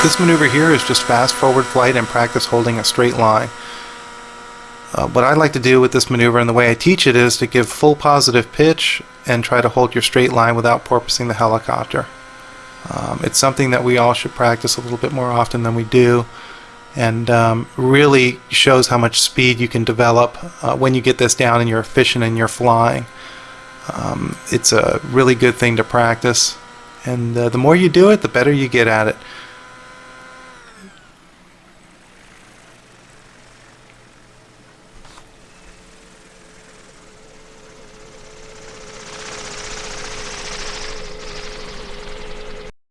This maneuver here is just fast forward flight and practice holding a straight line. Uh, what I like to do with this maneuver and the way I teach it is to give full positive pitch and try to hold your straight line without porpoising the helicopter. Um, it's something that we all should practice a little bit more often than we do and um, really shows how much speed you can develop uh, when you get this down and you're efficient and you're flying. Um, it's a really good thing to practice and uh, the more you do it the better you get at it.